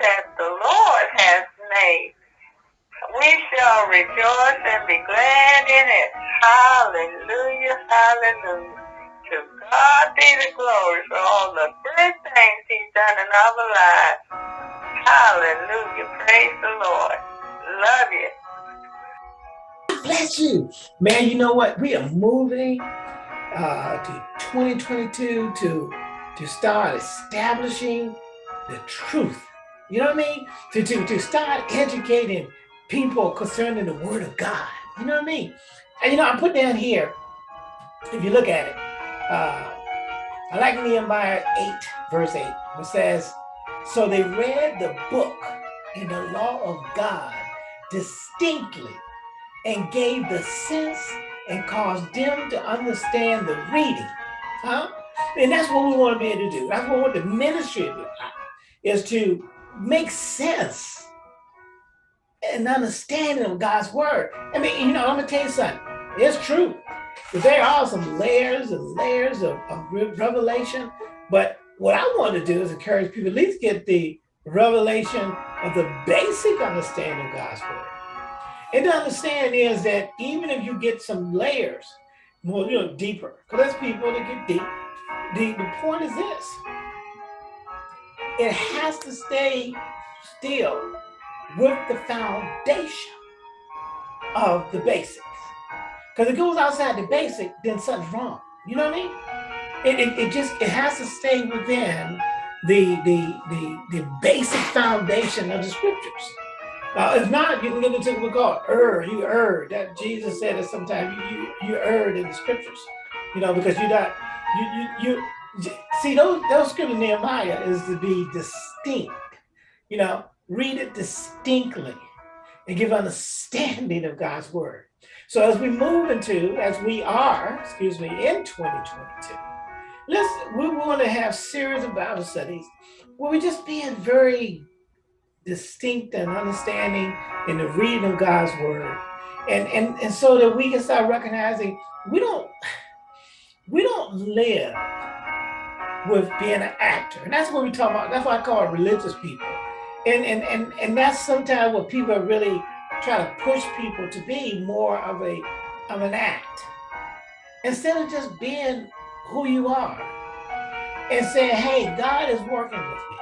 that the Lord has made. We shall rejoice and be glad in it. Hallelujah, hallelujah. To God be the glory for all the good things he's done in our lives. Hallelujah, praise the Lord. Love you. Bless you. Man, you know what? We are moving uh, to 2022 to, to start establishing the truth. You know what I mean? To, to, to start educating people concerning the word of God. You know what I mean? And you know, I put down here, if you look at it, uh, I like Nehemiah 8, verse 8, which says, So they read the book in the law of God distinctly and gave the sense and caused them to understand the reading. Huh? And that's what we want to be able to do. That's what we want the ministry do, is to make sense and understanding of God's word. I mean, you know, I'm gonna tell you something. It's true. There are some layers and layers of, of revelation. But what I want to do is encourage people at least get the revelation of the basic understanding of God's word. And to understand is that even if you get some layers, more, you know, deeper, because there's people that get deep. The, the point is this, it has to stay still with the foundation of the basics. Because if it goes outside the basic, then something's wrong. You know what I mean? It, it, it just, it has to stay within the, the, the, the basic foundation of the scriptures. Uh, if not, you can get into what call err. You err. That Jesus said that sometimes you, you you erred in the scriptures, you know, because you're not you you you see those those scriptures Nehemiah is to be distinct, you know, read it distinctly and give understanding of God's word. So as we move into, as we are, excuse me, in 2022, let's we want to have series of Bible studies where we just being very distinct and understanding in the reading of God's word. And, and, and so that we can start recognizing we don't, we don't live with being an actor. And that's what we talk about. That's why I call religious people. And, and, and, and that's sometimes what people are really try to push people to be more of a of an act. Instead of just being who you are and saying, hey, God is working with me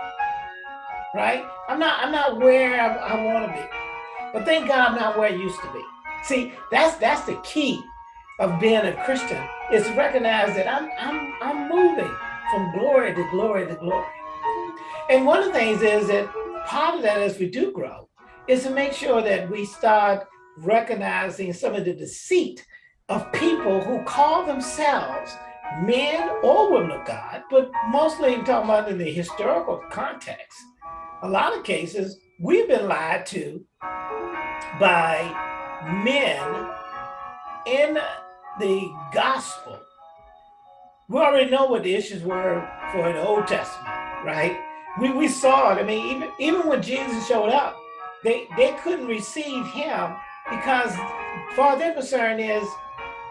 right? I'm not, I'm not where I, I want to be, but thank God I'm not where I used to be. See, that's that's the key of being a Christian is to recognize that I'm I'm I'm moving from glory to glory to glory. And one of the things is that part of that as we do grow is to make sure that we start recognizing some of the deceit of people who call themselves men or women of God, but mostly I'm talking about in the historical context a lot of cases, we've been lied to by men in the gospel. We already know what the issues were for the Old Testament, right? We, we saw it. I mean, even, even when Jesus showed up, they, they couldn't receive him because far their concern is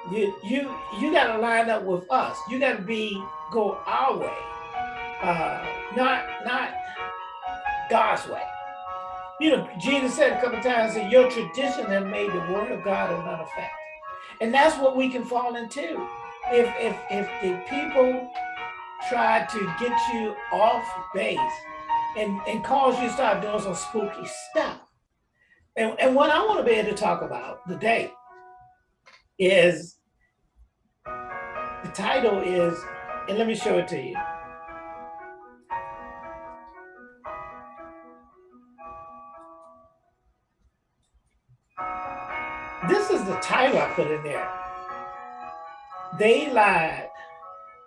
you you you got to line up with us. You got to be go our way, uh, not not God's way. You know, Jesus said a couple times that your tradition has made the word of God of none effect. And that's what we can fall into. If if if the people try to get you off base and, and cause you to start doing some spooky stuff. And, and what I want to be able to talk about today is the title is, and let me show it to you. This is the title I put in there. They lied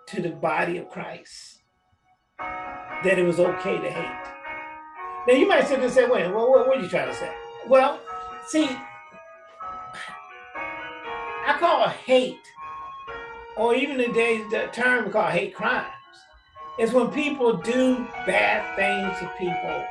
to the body of Christ that it was okay to hate. Now you might sit there and say, wait, well, what, what are you trying to say? Well, see, I call hate, or even today the term we call hate crimes, is when people do bad things to people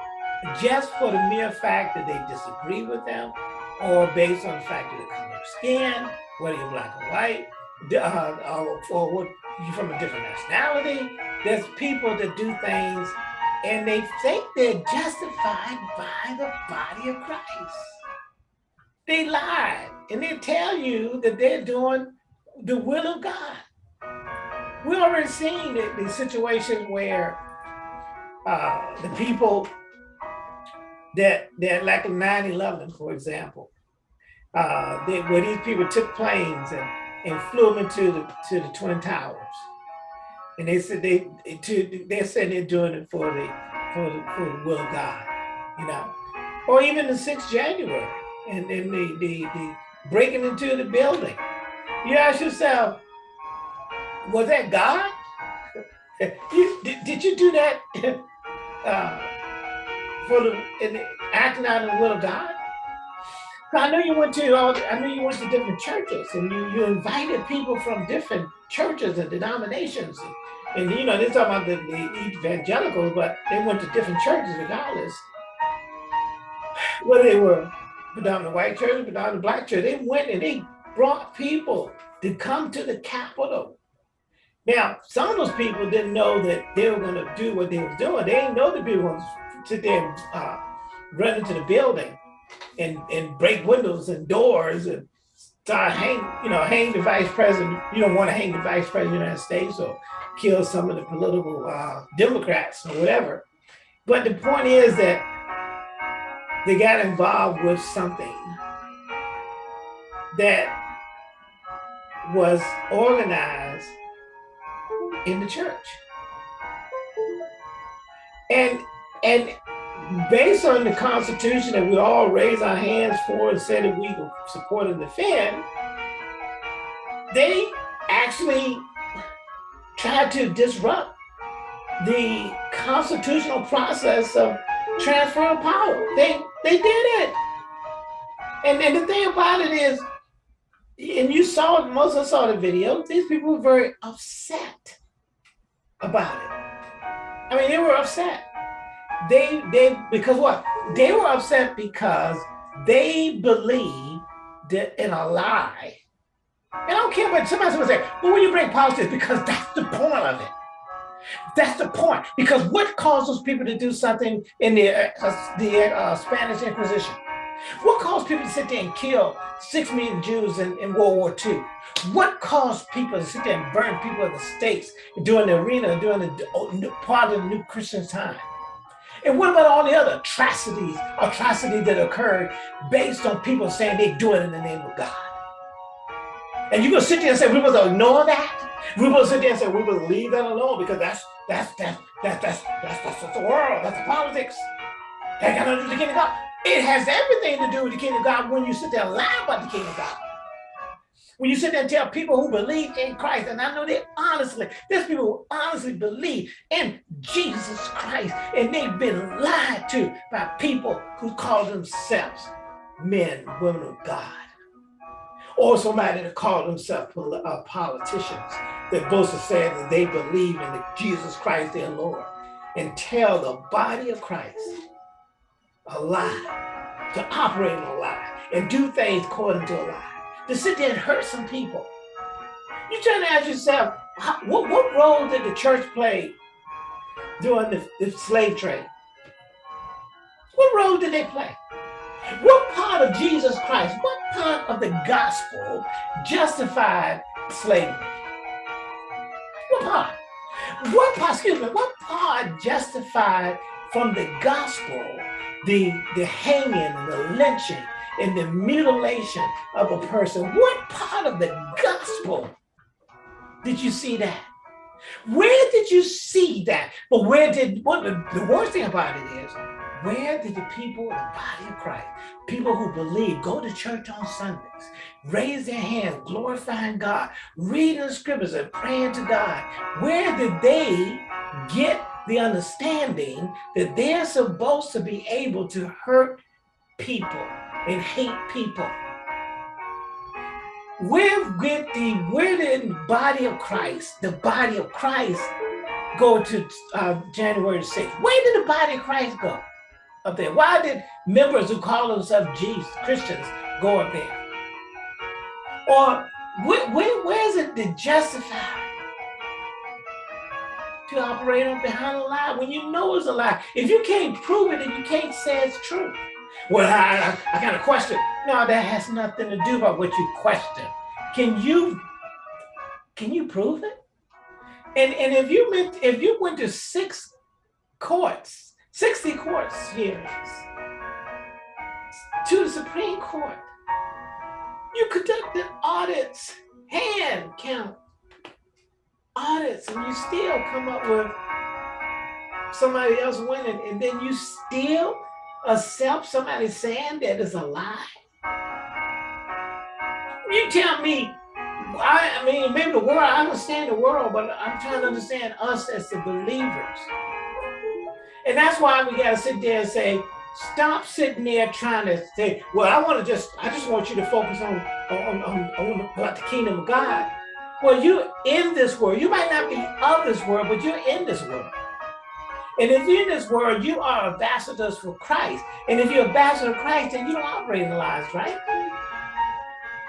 just for the mere fact that they disagree with them or based on the fact of the color of skin, whether you're black or white, uh, or, or what you're from a different nationality. There's people that do things and they think they're justified by the body of Christ. They lie and they tell you that they're doing the will of God. We already seen the, the situation where uh, the people that that like 9-11, for example, uh, they, where these people took planes and, and flew them into the to the Twin Towers. And they said they to they said they're doing it for the for the for the will of God, you know. Or even the 6th January and, then the, the the breaking into the building. You ask yourself, was that God? did, did you do that uh, for the, in, acting out of the will of God? I know you went to. I know you went to different churches, and you you invited people from different churches and denominations, and, and you know they're talking about the, the evangelicals, but they went to different churches regardless. Whether they were predominant white church, predominant black church, they went and they brought people to come to the Capitol. Now, some of those people didn't know that they were going to do what they were doing. They didn't know the people to sit there and uh, run into the building and, and break windows and doors and start hang, you know, hang the vice president. You don't want to hang the vice president of the United States or kill some of the political uh, Democrats or whatever. But the point is that they got involved with something that was organized in the church. And and based on the Constitution that we all raise our hands for and said that we support and defend, they actually tried to disrupt the constitutional process of transfer of power. They they did it. And, and the thing about it is, and you saw it, most of us saw the video, these people were very upset about it. I mean, they were upset. They, they, because what? They were upset because they believed that in a lie. And I don't care what somebody's gonna say, well, when you bring politics, because that's the point of it. That's the point. Because what caused those people to do something in the, uh, the uh, Spanish Inquisition? What caused people to sit there and kill six million Jews in, in World War II? What caused people to sit there and burn people in the States during the arena, during the part of the new Christian time? And what about all the other atrocities, atrocities that occurred based on people saying they do it in the name of God? And you're gonna sit there and say, we must ignore that? We must sit there and say, we must leave that alone because that's that's that's that's that's that's, that's, that's the world, that's the politics. That got nothing to do with the kingdom of God. It has everything to do with the kingdom of God when you sit there and lie about the kingdom of God. When you sit there and tell people who believe in Christ, and I know they honestly, there's people who honestly believe in Jesus Christ, and they've been lied to by people who call themselves men, women of God. Or somebody that call themselves uh, politicians that boast of saying that they believe in Jesus Christ their Lord and tell the body of Christ a lie, to operate in a lie, and do things according to a lie, to sit there and hurt some people. You're trying to ask yourself, what, what role did the church play during the, the slave trade? What role did they play? What part of Jesus Christ, what part of the gospel justified slavery? What part? What part, excuse me, what part justified from the gospel the, the hanging and the lynching and the mutilation of a person. What part of the gospel did you see that? Where did you see that? But where did, what the, the worst thing about it is, where did the people the body of Christ, people who believe, go to church on Sundays, raise their hands, glorifying God, reading the scriptures and praying to God, where did they get the understanding that they're supposed to be able to hurt people and hate people. Where did the where the body of Christ, the body of Christ, go to uh, January 6th? Where did the body of Christ go up there? Why did members who call themselves Jesus Christians go up there? Or where, where, where is it to justify to operate on behind a lie when you know it's a lie. If you can't prove it and you can't say it's true, well, I, I, I got a question. No, that has nothing to do about what you question. Can you can you prove it? And and if you meant if you went to six courts, 60 courts hearings to the Supreme Court, you conducted audits, hand count audits, and you still come up with somebody else winning, and then you still accept somebody saying that is a lie? You tell me, I, I mean, maybe the world, I understand the world, but I'm trying to understand us as the believers. And that's why we got to sit there and say, stop sitting there trying to say, well, I want to just, I just want you to focus on, on, on, on about the kingdom of God. Well, you're in this world. You might not be of this world, but you're in this world. And if you're in this world, you are ambassadors for Christ. And if you're ambassador of Christ, then you don't operate in lies, right?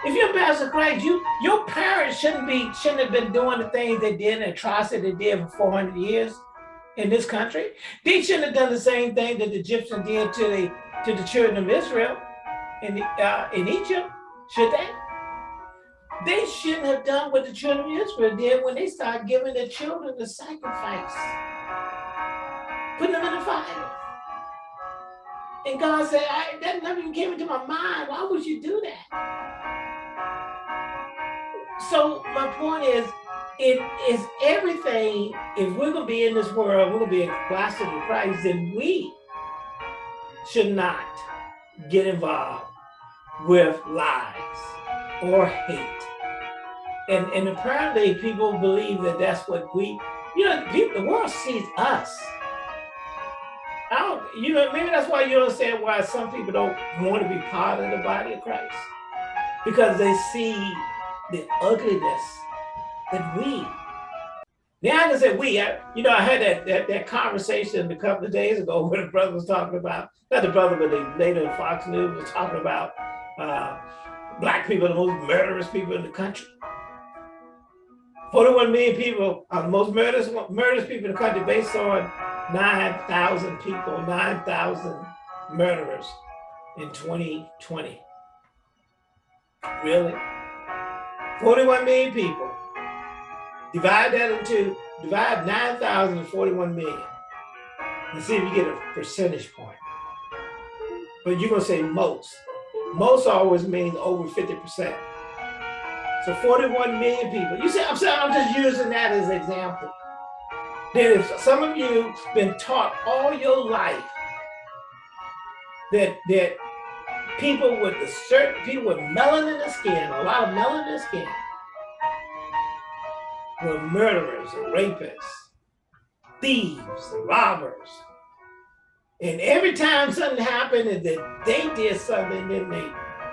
If you're ambassador of Christ, you your parents shouldn't be shouldn't have been doing the things they did and atrocity they did for 400 years in this country. They shouldn't have done the same thing that the Egyptians did to the to the children of Israel in the, uh, in Egypt, should they? They shouldn't have done what the children of Israel did when they started giving their children the sacrifice putting them in the fire. And God said, I, that never even came into my mind. Why would you do that? So my point is, it is everything, if we're going to be in this world, we're going to be a ambassador of Christ, then we should not get involved with lies or hate. And, and apparently people believe that that's what we, you know, people, the world sees us you know, maybe that's why you understand why some people don't want to be part of the body of Christ. Because they see the ugliness that we. Now I can say we, I, you know, I had that, that, that conversation a couple of days ago where the brother was talking about, not the brother, but the lady in Fox News was talking about uh, black people, the most murderous people in the country. 41 million people are the most murderous, murderous people in the country based on 9,000 people, 9,000 murderers in 2020. Really? 41 million people. Divide that into, divide 9,000 and 41 million. And see if you get a percentage point. But you're gonna say most. Most always means over 50%. So 41 million people. You see, I'm saying I'm just using that as an example. Then if some of you been taught all your life that that people with a certain people with melanin in the skin, a lot of melanin in the skin, were murderers and rapists, thieves, and robbers. And every time something happened and that they did something in they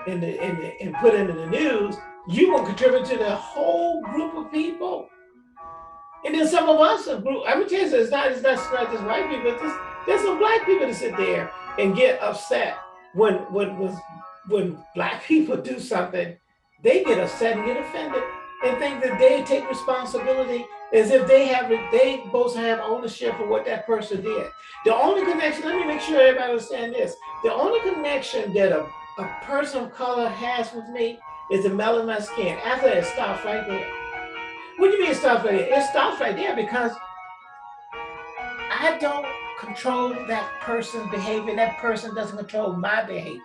in the in the and put into the news, you will contribute to the whole group of people. And then some of us, group, I would tell you, it's not, it's not, just white people, there's some black people that sit there and get upset when, when, when, when black people do something, they get upset and get offended and think that they take responsibility as if they have, they both have ownership of what that person did. The only connection, let me make sure everybody understand this. The only connection that a, a person of color has with me is the melanin in my skin. After that, it stops right there. What do you mean it stops right there? It stops right there because I don't control that person's behavior. That person doesn't control my behavior.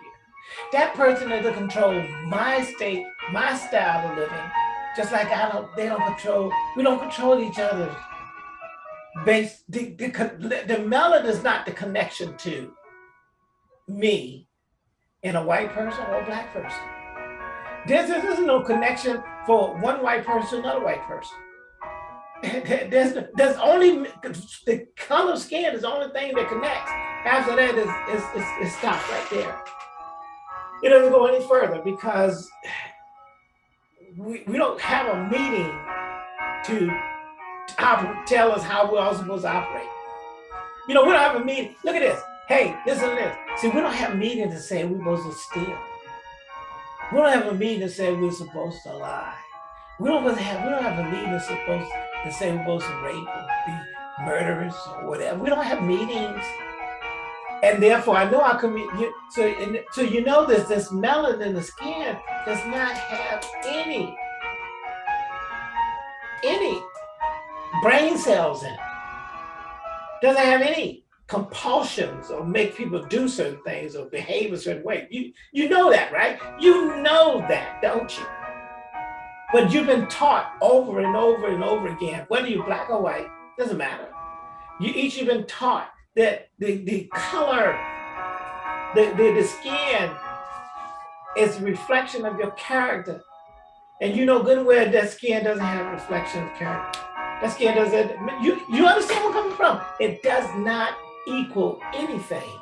That person doesn't control my state, my style of living. Just like I don't, they don't control, we don't control each other. Base, the, the, the melanin is not the connection to me and a white person or a black person. There's, there's no connection for one white person to another white person. There's, there's only, the color skin is the only thing that connects. After that, is is it stops right there. It doesn't go any further because we, we don't have a meeting to tell us how we're all supposed to operate. You know, we don't have a meeting. Look at this. Hey, listen to this. See, we don't have meetings to say we're supposed to steal. We don't have a meeting to say we're supposed to lie. We don't have we don't have a meeting supposed to say we're supposed to rape or be murderers or whatever. We don't have meetings. And therefore, I know our community. So, so you know this, this melanin in the skin does not have any, any brain cells in it. Doesn't have any compulsions or make people do certain things or behave a certain way. You, you know that, right? You know that, don't you? But you've been taught over and over and over again, whether you're black or white, doesn't matter. You each have been taught that the, the color, the, the, the skin is a reflection of your character. And you know good and well that skin doesn't have a reflection of character. That skin doesn't, you, you understand where I'm coming from? It does not equal anything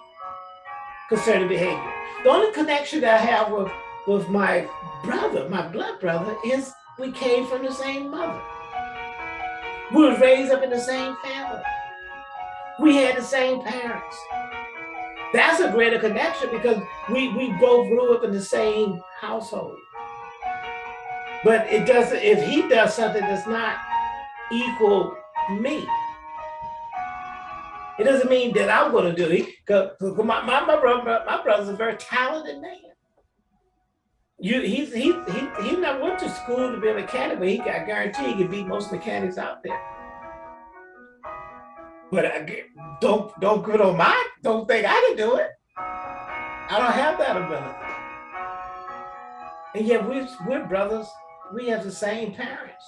concerning behavior. The only connection that I have with, with my brother, my blood brother, is we came from the same mother. We were raised up in the same family. We had the same parents. That's a greater connection because we, we both grew up in the same household. But it doesn't, if he does something that's not equal me, it doesn't mean that I'm going to do it. Because my, my, my, brother, my brother's a very talented man. You, he's, he, he, he never went to school to be a mechanic, but he got guarantee he can beat most mechanics out there. But I, don't don't put on my don't think I can do it. I don't have that ability. And yet we're, we're brothers. We have the same parents.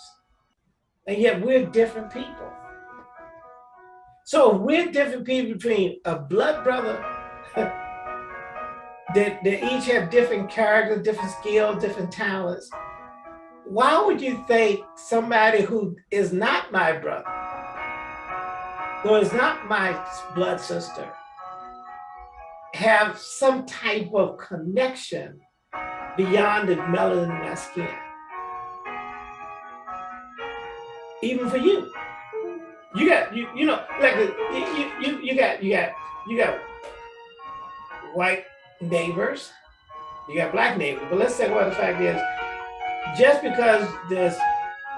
And yet we're different people. So we're different people between a blood brother that, that each have different characters, different skills, different talents. Why would you think somebody who is not my brother, who is not my blood sister, have some type of connection beyond the melanin in my skin? Even for you. You got you you know like the, you you you got you got you got white neighbors, you got black neighbors. But let's say what the fact is, just because there's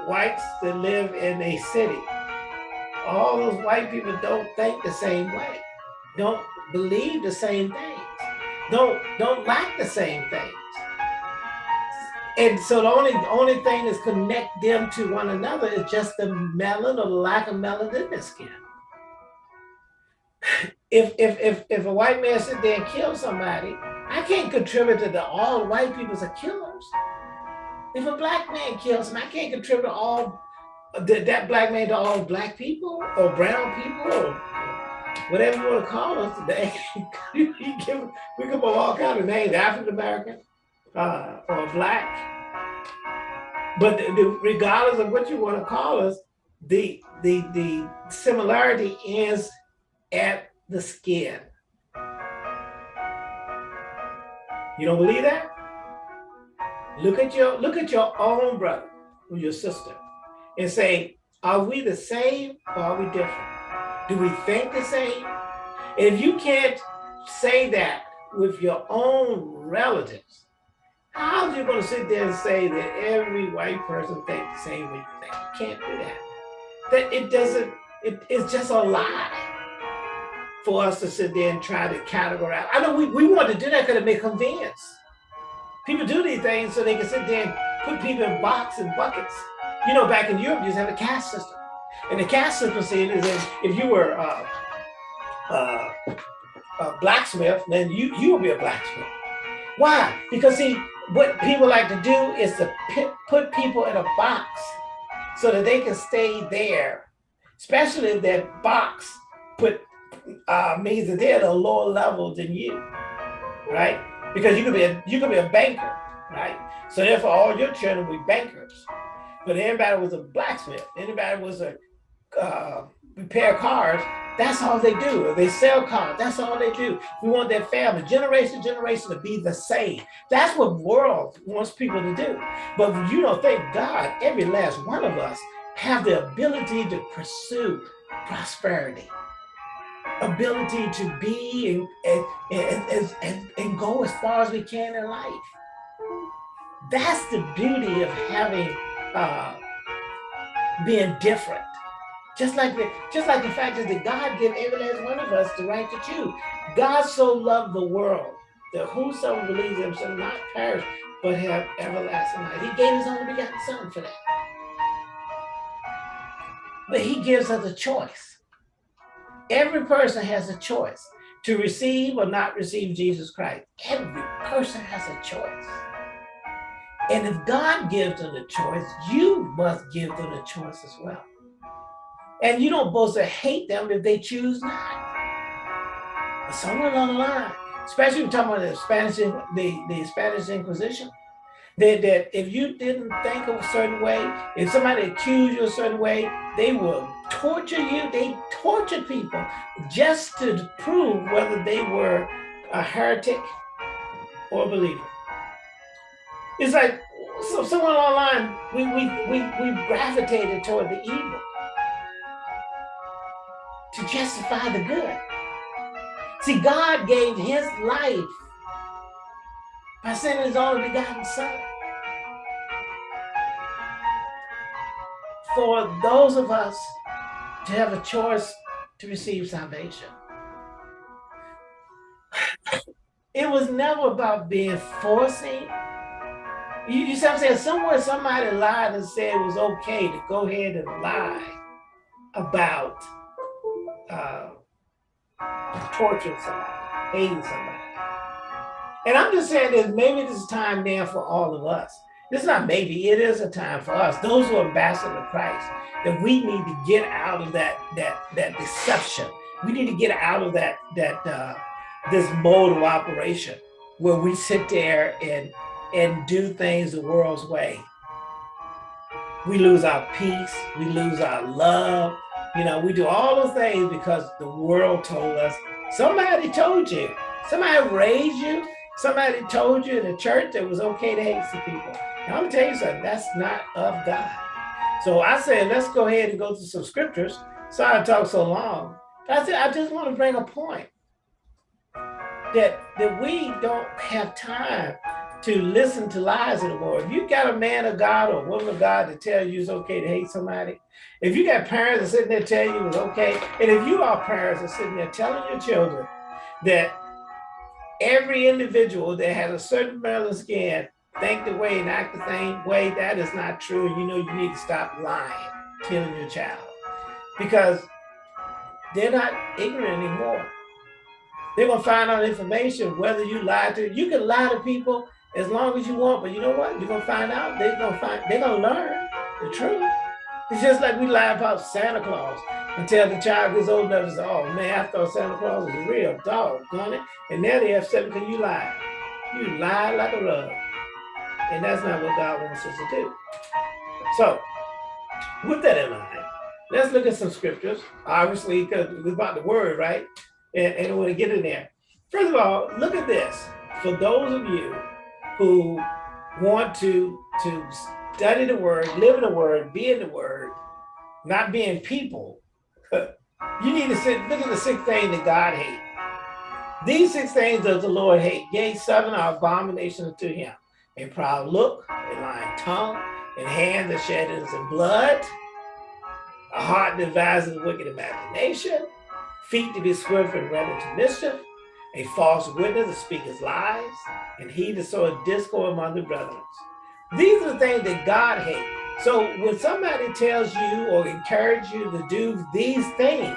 whites that live in a city, all those white people don't think the same way, don't believe the same things, don't don't like the same things. And so the only only thing that's connect them to one another is just the melanin or the lack of melanin in their skin. If if if if a white man sit there and kill somebody, I can't contribute to the all white people are killers. If a black man kills him, I can't contribute to all that, black man to all black people or brown people or whatever you want to call us today. we give we give all kind of names, African American, uh, or black. But the, the, regardless of what you want to call us, the, the, the similarity is at the skin. You don't believe that? Look at your look at your own brother or your sister and say, are we the same or are we different? Do we think the same? If you can't say that with your own relatives, how are you going to sit there and say that every white person thinks the same way you think? You can't do that. That it doesn't, it, it's just a lie for us to sit there and try to categorize. I know we, we want to do that because it makes convenience. People do these things so they can sit there and put people in boxes and buckets. You know, back in Europe, you just have a caste system. And the caste system is that if you were uh, uh, a blacksmith, then you, you will be a blacksmith. Why? Because see, what people like to do is to put people in a box so that they can stay there, especially if that box put uh, means that they're at a lower level than you, right? Because you could be a, you could be a banker, right? So therefore, all your children will be bankers. But anybody was a blacksmith, anybody was a uh, repair cars, that's all they do. They sell cars. That's all they do. We want their family, generation to generation, to be the same. That's what world wants people to do. But you know, thank God, every last one of us have the ability to pursue prosperity, ability to be and, and, and, and, and go as far as we can in life. That's the beauty of having, uh, being different Just like the just like the fact is that God gave every last one of us the right to choose. God so loved the world that whosoever believes him shall not perish, but have everlasting life. He gave his only begotten son for that. But he gives us a choice. Every person has a choice to receive or not receive Jesus Christ. Every person has a choice. And if God gives them the choice, you must give them the choice as well. And you don't supposed to hate them if they choose not. But somewhere along the line, especially talking about the Spanish, the, the Spanish Inquisition, that, that if you didn't think of a certain way, if somebody accused you a certain way, they will torture you. They tortured people just to prove whether they were a heretic or a believer. It's like so somewhere online we we we we gravitated toward the evil to justify the good. See, God gave his life by sending his only begotten son. For those of us to have a choice to receive salvation. It was never about being forcing. You, you see what I'm saying? Somewhere somebody lied and said it was okay to go ahead and lie about uh, torturing somebody, hating somebody. And I'm just saying that maybe this is time now for all of us. This is not maybe, it is a time for us, those who are ambassadors of Christ, that we need to get out of that that that deception. We need to get out of that that uh, this mode of operation where we sit there and and do things the world's way. We lose our peace, we lose our love, you know, we do all those things because the world told us, somebody told you, somebody raised you, somebody told you in the church that it was okay to hate some people. Now, I'm gonna tell you something, that's not of God. So I said, let's go ahead and go to some scriptures. Sorry I talked so long. I said, I just want to bring a point that, that we don't have time to listen to lies anymore. If you got a man of God or a woman of God to tell you it's okay to hate somebody, if you got parents that sitting there telling you it's okay, and if you are parents that sitting there telling your children that every individual that has a certain melanin skin think the way and act the same way, that is not true. You know you need to stop lying, telling your child. Because they're not ignorant anymore. They're gonna find out information whether you lie to you can lie to people as long as you want, but you know what? You're gonna find out. They're gonna find. They're gonna learn the truth. It's just like we lie about Santa Claus until the child gets old enough to say, "Oh man, I thought Santa Claus was a real dog, it?" And now they have seven because you lie. You lie like a rug, and that's not what God wants us to do. So, with that in mind, let's look at some scriptures. Obviously, because it's about the word, right? And, and want to get in there. First of all, look at this. For those of you who want to, to study the word, live in the word, be in the word, not being people, you need to sit, look at the six things that God hates. These six things does the Lord hate. Yea, seven are abominations to him. A proud look, a lying tongue, and hands that shed innocent blood, a heart devises wicked imagination, feet to be swift and ready to mischief, a false witness to speak his lies, and he to sow a discord among the brethren. These are the things that God hates. So when somebody tells you or encourage you to do these things,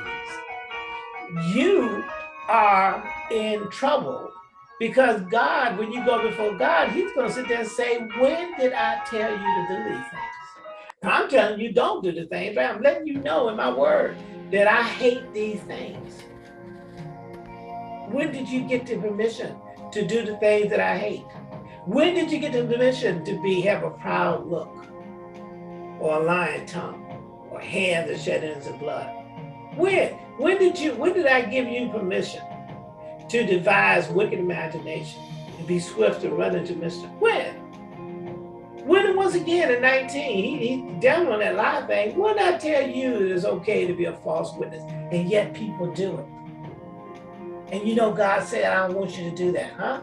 you are in trouble because God, when you go before God, he's going to sit there and say, when did I tell you to do these things? I'm telling you, don't do the things, but I'm letting you know in my word that I hate these things. When did you get the permission to do the things that I hate? When did you get the permission to be have a proud look or a lying tongue or hands that shed innocent blood? When? When did you when did I give you permission to devise wicked imagination and be swift to run into mischief? When? When once again in 19, he, he down on that lie thing, when I tell you it is okay to be a false witness, and yet people do it. And you know, God said, I don't want you to do that, huh?